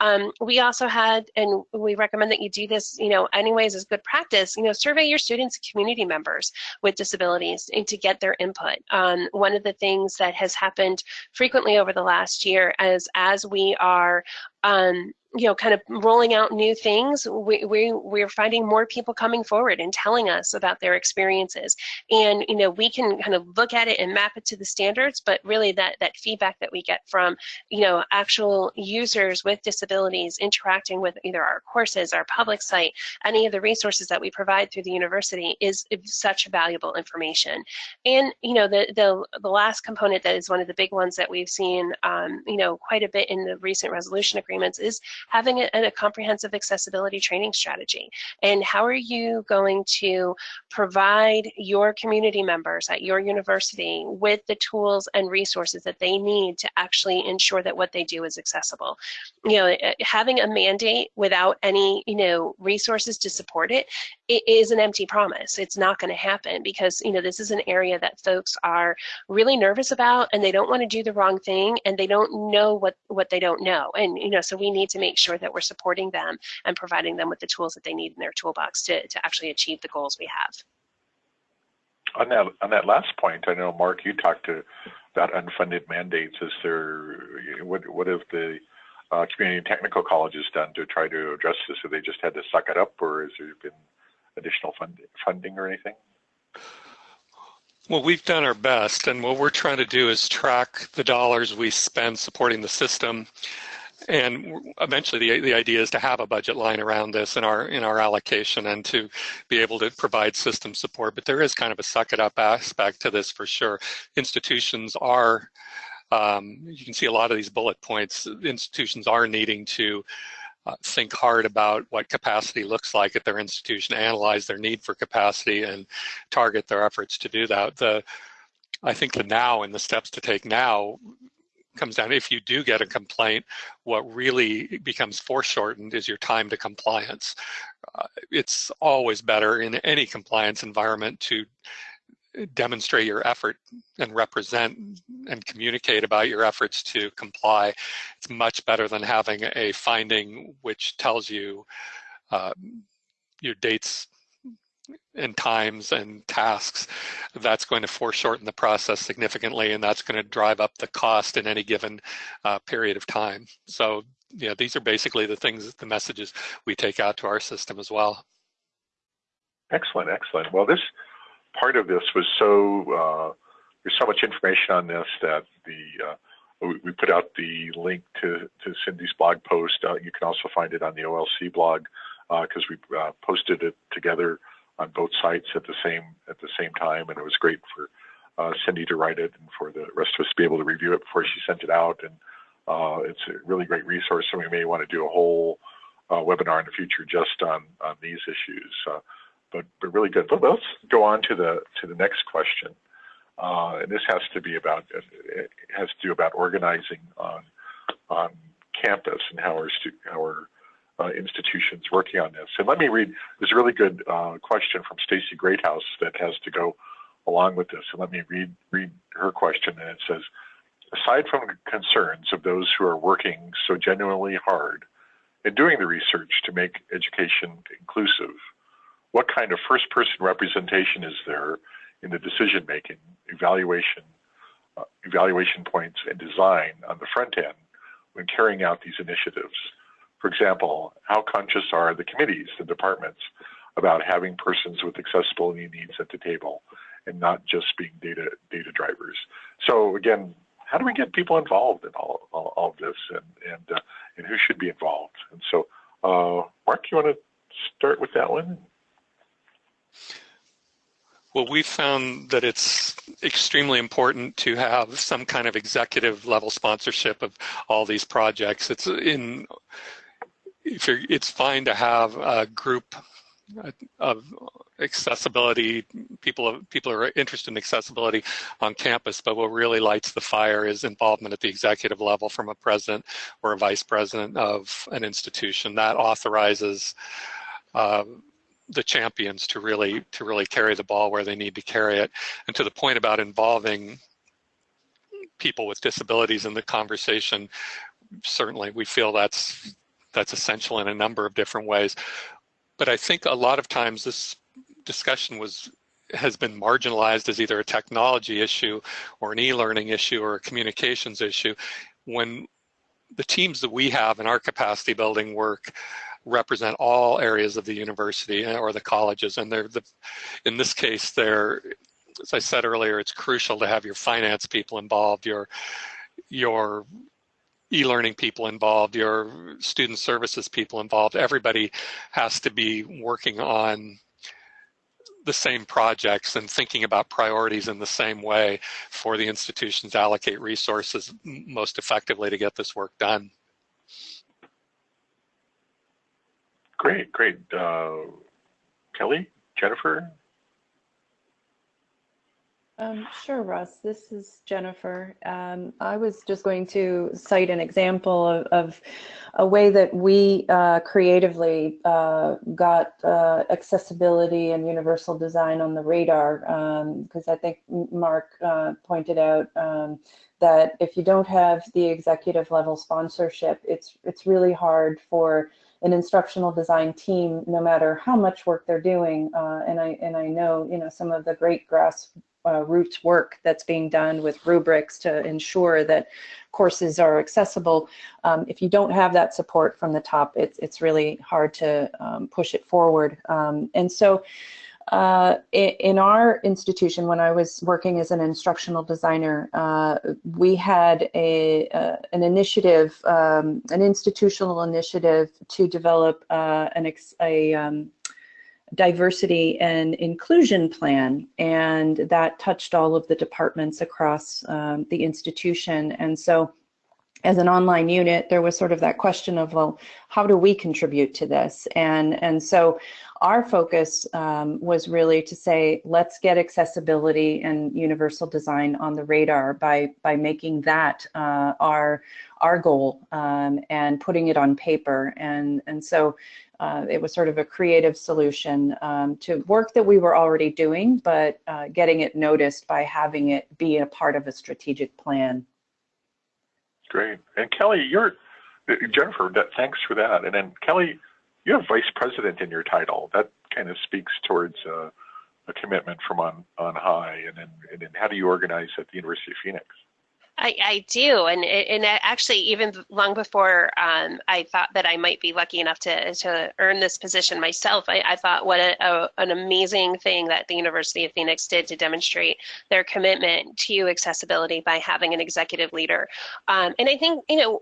Um, we also had, and we recommend that you do this, you know, anyways as good practice, you know, survey your students and community members with disabilities and to get their input. Um, one of the things that has happened frequently over the last year as as we are um, you know, kind of rolling out new things, we, we, we're finding more people coming forward and telling us about their experiences. And, you know, we can kind of look at it and map it to the standards, but really that, that feedback that we get from, you know, actual users with disabilities interacting with either our courses, our public site, any of the resources that we provide through the university is, such valuable information. And, you know, the, the, the last component that is one of the big ones that we've seen, um, you know, quite a bit in the recent resolution agreements is having a, a comprehensive accessibility training strategy. And how are you going to provide your community members at your university with the tools and resources that they need to actually ensure that what they do is accessible? You know, eh, having a mandate without any, you know, resources to support it, it is an empty promise. It's not going to happen because, you know, this is an area that folks are really nervous about and they don't want to do the wrong thing and they don't know what, what they don't know. And, you know, so we need to make sure that we're supporting them and providing them with the tools that they need in their toolbox to, to actually achieve the goals we have. On that, on that last point, I know, Mark, you talked to about unfunded mandates. Is there, what, what have the uh, community and technical colleges done to try to address this? Have they just had to suck it up, or has there been additional fund, funding or anything? Well, we've done our best, and what we're trying to do is track the dollars we spend supporting the system. And eventually, the, the idea is to have a budget line around this in our in our allocation and to be able to provide system support. But there is kind of a suck it up aspect to this for sure. Institutions are, um, you can see a lot of these bullet points. Institutions are needing to uh, think hard about what capacity looks like at their institution, analyze their need for capacity, and target their efforts to do that. The I think the now and the steps to take now comes down if you do get a complaint what really becomes foreshortened is your time to compliance uh, it's always better in any compliance environment to demonstrate your effort and represent and communicate about your efforts to comply. It's much better than having a finding which tells you uh, your dates and times and tasks. That's going to foreshorten the process significantly, and that's going to drive up the cost in any given uh, period of time. So, yeah, these are basically the things, the messages we take out to our system as well. Excellent, excellent. Well, this part of this was so uh, there's so much information on this that the uh, we, put out the link to, to Cyndi's blog post. Uh, you can also find it on the OLC blog because uh, we uh, posted it together on both sites at the same at the same time, and it was great for uh, Cyndi to write it and for the rest of us to be able to review it before she sent it out. And it's a really great resource, and we may want to do a whole webinar in the future just on on these issues but but really good. But let's go on to the to the next question, uh, and this has to be about it has to do about organizing on on campus and how our how our uh, institutions working on this. And let me read. A really good uh, question from Stacy Greathouse that has to go along with this. And let me read read her question. And it says, aside from the concerns of those who are working so genuinely hard in doing the research to make education inclusive what kind of first person representation is there in the decision making, evaluation, uh, evaluation points, and design on the front end when carrying out these initiatives? For example, how conscious are the committees, the departments, about having persons with accessibility needs at the table and not just being data data drivers? So again, how do we get people involved in all, all, all of this and and, uh, and who should be involved? And so, uh, Mark, you want to start with that one? Well, we found that it's extremely important to have some kind of executive level sponsorship of all these projects. It's in, if you're, it's fine to have a group of accessibility people people are interested in accessibility on campus but what really lights the fire is involvement at the executive level from a president or a vice president of an institution that authorizes uh, the champions to really to really carry the ball where they need to carry it. And to the point about involving people with disabilities in the conversation, certainly we feel that's that's essential in a number of different ways. But I think a lot of times this discussion was has been marginalized as either a technology issue or an e-learning issue or a communications issue when the teams that we have in our capacity building work represent all areas of the university or the colleges. And they're the, in this case, they're, as I said earlier, it's crucial to have your finance people involved, your, your e-learning people involved, your student services people involved. Everybody has to be working on the same projects and thinking about priorities in the same way for the institutions to allocate resources most effectively to get this work done. Great, great. Uh, Kelly, Jennifer? Um, sure, Russ. This is Jennifer. Um, I was just going to cite an example of, of a way that we uh, creatively uh, got uh, accessibility and universal design on the radar, because um, I think Mark uh, pointed out um, that if you don't have the executive level sponsorship, it's it's really hard for an instructional design team, no matter how much work they're doing. Uh, and I and I know you know some of the great grass uh, roots work that's being done with rubrics to ensure that courses are accessible. Um, if you don't have that support from the top, it's, it's really hard to um, push it forward. Um, and so uh, in our institution, when I was working as an instructional designer, uh, we had a, uh, an initiative, um, an institutional initiative to develop uh, an a um, diversity and inclusion plan, and that touched all of the departments across um, the institution. And so as an online unit, there was sort of that question of, well, how do we contribute to this? And, and so our focus um, was really to say, let's get accessibility and universal design on the radar by, by making that uh, our, our goal um, and putting it on paper. And, and so uh, it was sort of a creative solution um, to work that we were already doing, but uh, getting it noticed by having it be a part of a strategic plan. Great. And Kelly, you're, Jennifer, that, thanks for that. And then Kelly, you have vice president in your title. That kind of speaks towards uh, a commitment from on, on high. And then, and then how do you organize at the University of Phoenix? I, I do, and and actually, even long before um, I thought that I might be lucky enough to to earn this position myself, I, I thought what a, a, an amazing thing that the University of Phoenix did to demonstrate their commitment to accessibility by having an executive leader. Um, and I think you know,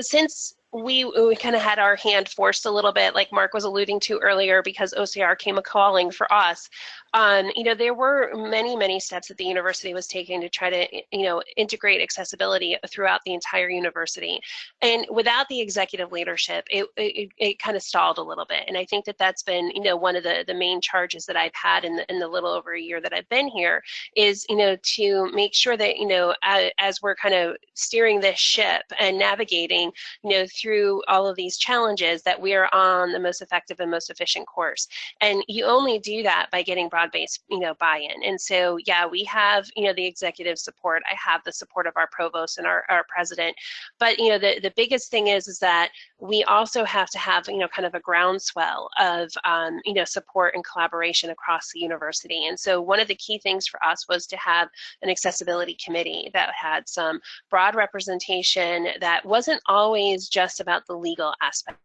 since we, we kind of had our hand forced a little bit, like Mark was alluding to earlier, because OCR came a calling for us um, you know, there were many, many steps that the university was taking to try to, you know, integrate accessibility throughout the entire university. And without the executive leadership, it, it, it kind of stalled a little bit. And I think that that's been, you know, one of the, the main charges that I've had in the, in the little over a year that I've been here is, you know, to make sure that, you know, as, as we're kind of steering this ship and navigating, you know, through all of these challenges that we are on the most effective and most efficient course. And you only do that by getting broad-based, you know, buy-in. And so, yeah, we have, you know, the executive support. I have the support of our provost and our, our president. But, you know, the, the biggest thing is, is that we also have to have, you know, kind of a groundswell of, um, you know, support and collaboration across the university. And so one of the key things for us was to have an accessibility committee that had some broad representation that wasn't always just about the legal aspect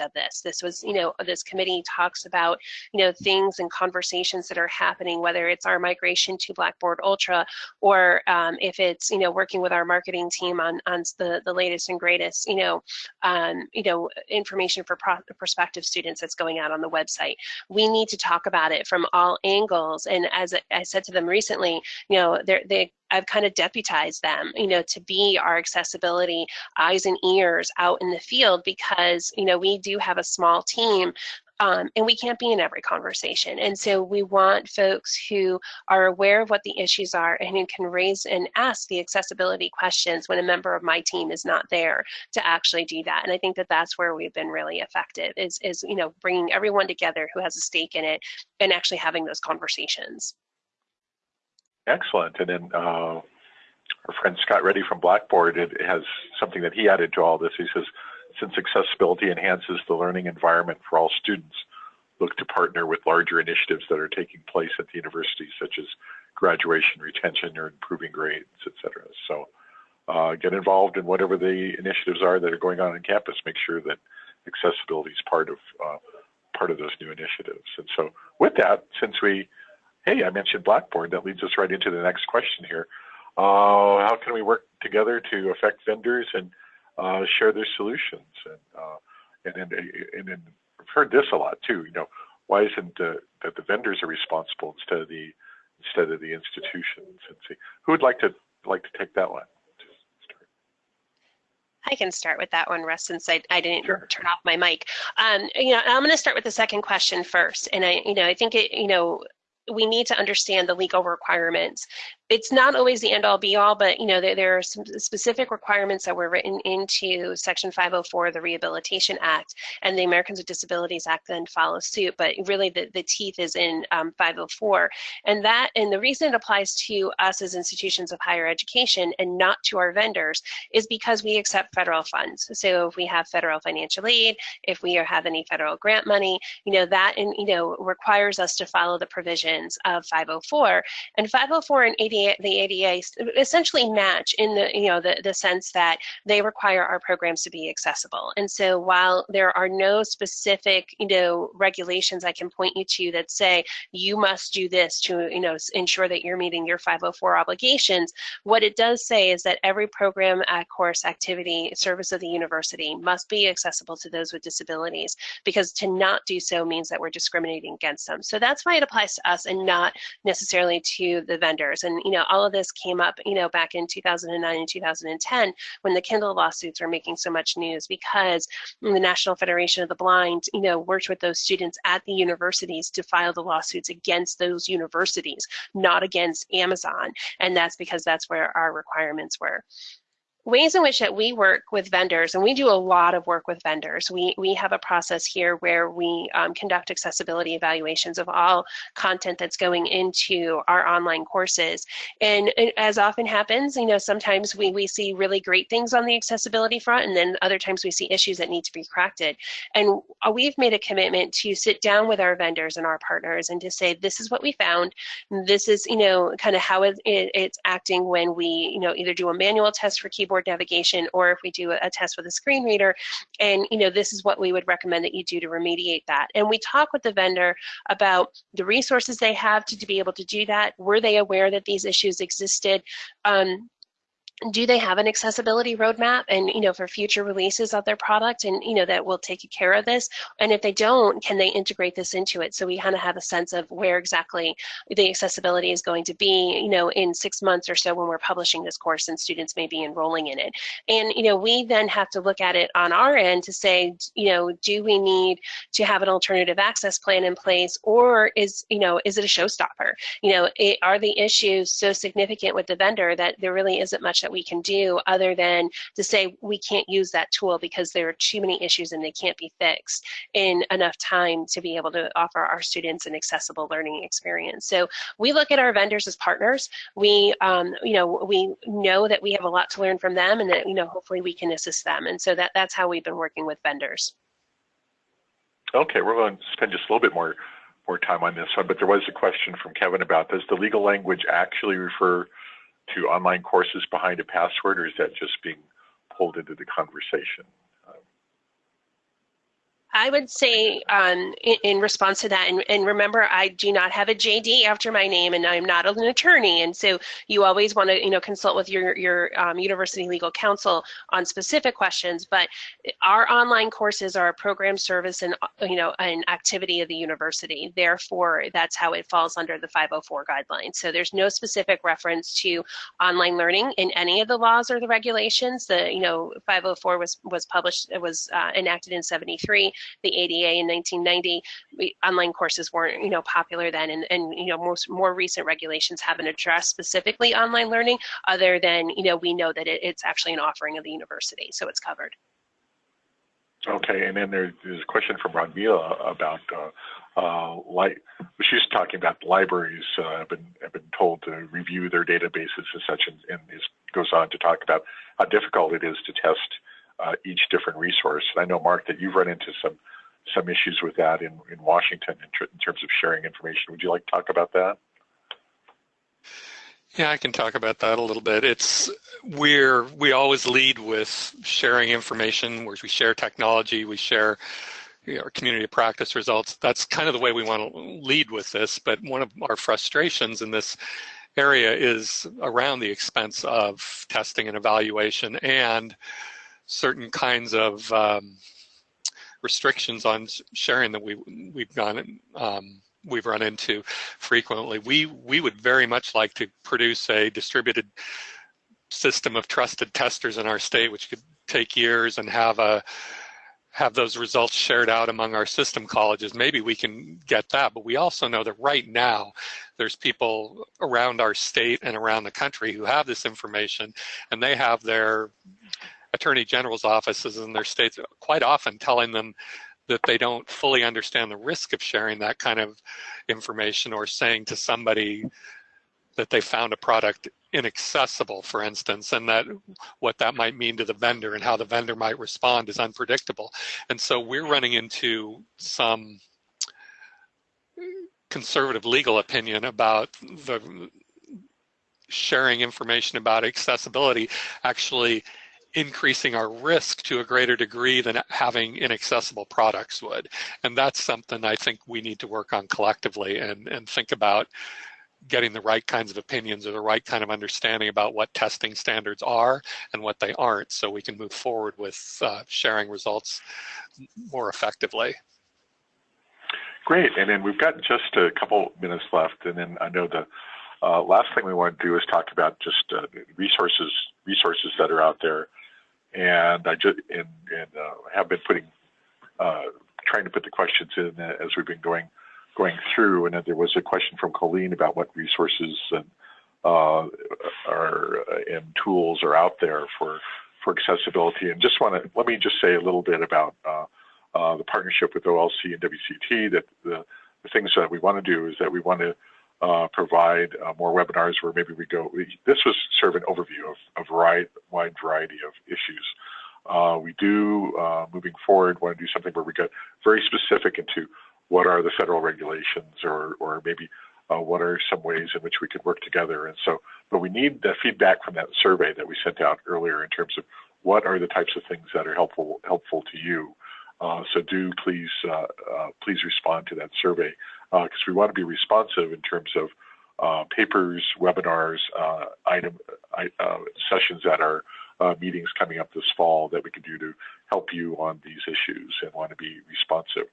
of this. This was, you know, this committee talks about, you know, things and conversations that are happening, whether it's our migration to Blackboard Ultra or um, if it's, you know, working with our marketing team on, on the, the latest and greatest, you know, um, you know, information for pro prospective students that's going out on the website. We need to talk about it from all angles. And as I said to them recently, you know, they I've kind of deputized them, you know, to be our accessibility eyes and ears out in the field because, you know, we do have a small team um, and we can't be in every conversation. And so we want folks who are aware of what the issues are and who can raise and ask the accessibility questions when a member of my team is not there to actually do that. And I think that that's where we've been really effective is, is you know, bringing everyone together who has a stake in it and actually having those conversations. Excellent. And then uh, our friend Scott Ready from Blackboard has something that he added to all this. He says, since accessibility enhances the learning environment for all students, look to partner with larger initiatives that are taking place at the university, such as graduation, retention, or improving grades, et cetera. So uh, get involved in whatever the initiatives are that are going on on campus. Make sure that accessibility is part of uh, part of those new initiatives. And so with that, since we hey, I mentioned Blackboard. That leads us right into the next question here. Uh, how can we work together to affect vendors and uh, share their solutions? And, uh, and, and, and, and I've heard this a lot too. You know, why isn't that the vendors are responsible instead of the instead of the institutions? And see, who would like to like to take that one? I can start with that one, Russ, since I, I didn't sure. turn off my mic. Um, you know, I'm going to start with the second question first, and I, you know, I think it, you know, we need to understand the legal requirements it's not always the end all be all, but you know there, there are some specific requirements that were written into Section 504 of the Rehabilitation Act, and the Americans with Disabilities Act then follows suit. But really, the, the teeth is in um, 504, and that and the reason it applies to us as institutions of higher education and not to our vendors is because we accept federal funds. So if we have federal financial aid, if we have any federal grant money, you know that and you know requires us to follow the provisions of 504, and 504 and 80 the ADA essentially match in the, you know, the, the sense that they require our programs to be accessible. And so while there are no specific, you know, regulations I can point you to that say you must do this to, you know, ensure that you're meeting your 504 obligations, what it does say is that every program, uh, course, activity, service of the university must be accessible to those with disabilities because to not do so means that we're discriminating against them. So that's why it applies to us and not necessarily to the vendors. And you know, all of this came up, you know, back in 2009 and 2010 when the Kindle lawsuits were making so much news because the National Federation of the Blind, you know, worked with those students at the universities to file the lawsuits against those universities, not against Amazon. And that's because that's where our requirements were ways in which that we work with vendors, and we do a lot of work with vendors. We, we have a process here where we um, conduct accessibility evaluations of all content that's going into our online courses. And, as often happens, you know, sometimes we, we see really great things on the accessibility front, and then other times we see issues that need to be corrected. And uh, we've made a commitment to sit down with our vendors and our partners and to say, this is what we found. This is, you know, kind of how it, it, it's acting when we, you know, either do a manual test for keyboard navigation or if we do a, a test with a screen reader. And you know this is what we would recommend that you do to remediate that. And we talk with the vendor about the resources they have to, to be able to do that. Were they aware that these issues existed? Um, do they have an accessibility roadmap and you know for future releases of their product and you know that will take care of this? And if they don't can they integrate this into it? So we kind of have a sense of where exactly the accessibility is going to be you know in six months or so when we're publishing this course and students may be enrolling in it. And you know we then have to look at it on our end to say you know do we need to have an alternative access plan in place or is you know is it a showstopper? You know it, are the issues so significant with the vendor that there really isn't much that we can do other than to say we can't use that tool because there are too many issues and they can't be fixed in enough time to be able to offer our students an accessible learning experience. So we look at our vendors as partners. We, um, you know, we know that we have a lot to learn from them and that, you know, hopefully we can assist them. And so that, that's how we've been working with vendors. Okay, we're going to spend just a little bit more more time on this one, but there was a question from Kevin about does the legal language actually refer to online courses behind a password, or is that just being pulled into the conversation? I would say um, in, in, response to that, and, and, remember, I do not have a JD after my name, and I'm not an attorney, and so you always want to, you know, consult with your your um, university legal counsel on specific questions. But our online courses are a program service and you know an activity of the university. Therefore, that's how it falls under the 504 guidelines. So there's no specific reference to online learning in any of the laws or the regulations. The you know 504 was was published, was uh, enacted in 73 the ADA in 1990. We, online courses weren't, you know, popular then, and, and you know, most more recent regulations haven't addressed specifically online learning, other than you know, we know that it, it's actually an offering of the university, so it's covered. Okay, and then there, there's a question from Ranvila about uh, uh, like she's talking about libraries uh, have been have been told to review their databases and such, and, and goes on to talk about how difficult it is to test uh, each different resource. And I know, Mark, that you've run into some some issues with that in, in Washington in, tr in terms of sharing information. Would you like to talk about that? Yeah, I can talk about that a little bit. It's we're we always lead with sharing information, where we share technology, we share you know, our community of practice results. That's kind of the way we want to lead with this. But one of our frustrations in this area is around the expense of testing and evaluation and certain kinds of um, restrictions on sharing that we we've gone um, we've run into frequently. We we would very much like to produce a distributed system of trusted testers in our state, which could take years and have a have those results shared out among our system colleges, maybe we can get that. But we also know that right now, there's people around our state and around the country who have this information, and they have their attorney general's offices in their states quite often telling them that they don't fully understand the risk of sharing that kind of information or saying to somebody that they found a product inaccessible, for instance, and that what that might mean to the vendor and how the vendor might respond is unpredictable. And so we're running into some conservative legal opinion about the sharing information about accessibility actually increasing our risk to a greater degree than having inaccessible products would. And that's something I think we need to work on collectively and, and think about getting the right kinds of opinions or the right kind of understanding about what testing standards are and what they aren't so we can move forward with uh, sharing results more effectively. Great, and then we've got just a couple minutes left, and then I know the uh, last thing we want to do is talk about just uh, resources resources that are out there, and I just and, and uh, have been putting uh, trying to put the questions in as we've been going going through, and there was a question from Colleen about what resources and uh, are and tools are out there for for accessibility. And just want to let me just say a little bit about uh, uh, the partnership with OLC and WCET. That the, the things that we want to do is that we want to uh, provide uh, more webinars where maybe we go. We, this was sort of an overview of a variety, wide variety of issues. Uh, we do, uh, moving forward, want to do something where we get very specific into what are the federal regulations or, or maybe uh, what are some ways in which we could work together. And so, but we need the feedback from that survey that we sent out earlier in terms of what are the types of things that are helpful helpful to you. Uh, so do please please respond to that survey because uh, we want to be responsive in terms of uh, papers, webinars, item sessions that are meetings coming up this fall that we can do to help you on these issues and want to be responsive.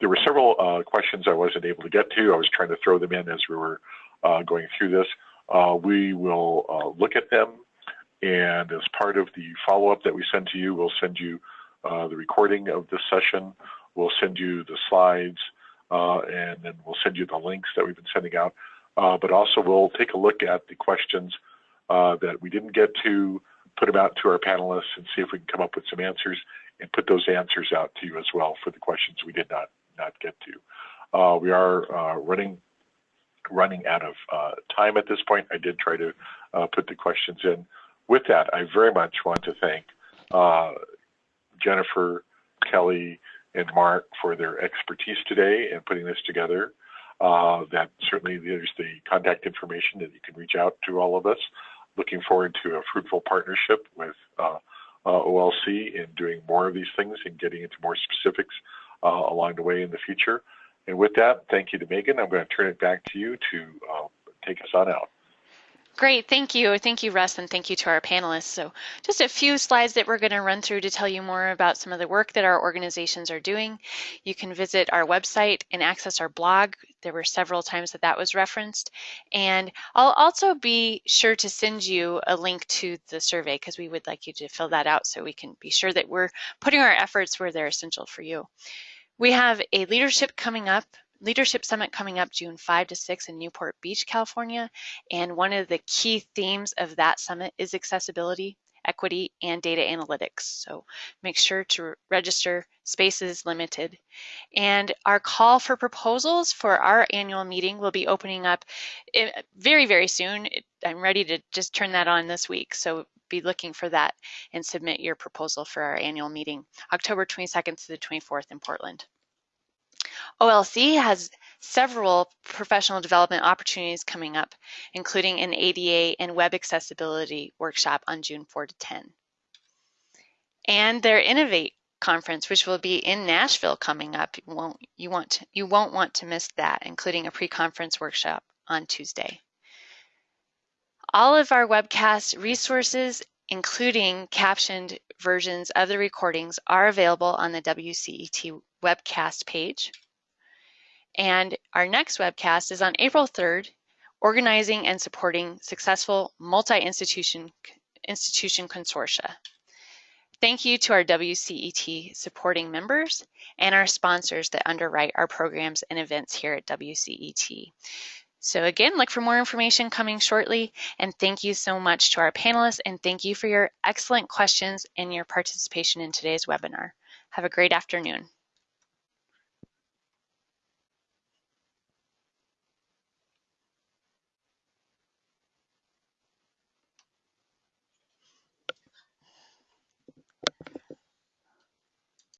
There were several uh, questions I wasn't able to get to. I was trying to throw them in as we were uh, going through this. Uh, we will uh, look at them, and as part of the follow-up that we send to you, we'll send you uh, the recording of this session. We'll send you the slides, uh, and then we'll send you the links that we've been sending out. but also, we'll take a look at the questions that we didn't get to, put them out to our panelists, and see if we can come up with some answers, and put those answers out to you as well for the questions we did not not get to. Uh, we are uh, running running out of uh, time at this point. I did try to uh, put the questions in. With that, I very much want to thank uh, Jennifer, Kelly, and Mark for their expertise today in putting this together. Uh, that certainly there's the contact information that you can reach out to all of us. Looking forward to a fruitful partnership with OLC in doing more of these things and getting into more specifics uh, along the way in the future. And with that, thank you to Megan. I'm going to turn it back to you to uh, take us on out. Great, thank you. Thank you, Russ, and thank you to our panelists. So just a few slides that we're going to run through to tell you more about some of the work that our organizations are doing. You can visit our website and access our blog. There were several times that that was referenced. And I'll also be sure to send you a link to the survey because we would like you to fill that out so we can be sure that we're putting our efforts where they're essential for you. We have a leadership coming up Leadership Summit coming up June 5 to 6 in Newport Beach, California. And one of the key themes of that summit is accessibility, equity, and data analytics. So make sure to register. Space is limited. And our call for proposals for our annual meeting will be opening up eh, very, very soon. I'm ready to just turn that on this week. So be looking for that and submit your proposal for our annual meeting, October 22nd to the 24th in Portland. OLC has several professional development opportunities coming up, including an ADA and web accessibility workshop on June 4 to 10. And their Innovate conference, which will be in Nashville coming up. You won't, you want to, you won't want to miss that, including a pre-conference workshop on Tuesday. All of our webcast resources, including captioned versions of the recordings, are available on the WCET webcast page. And our next webcast is on April 3rd, Organizing and Supporting Successful Multi-Institution institution Consortia. Thank you to our WCET supporting members and our sponsors that underwrite our programs and events here at WCET. So again, look for more information coming shortly. And thank you so much to our panelists and thank you for your excellent questions and your participation in today's webinar. Have a great afternoon.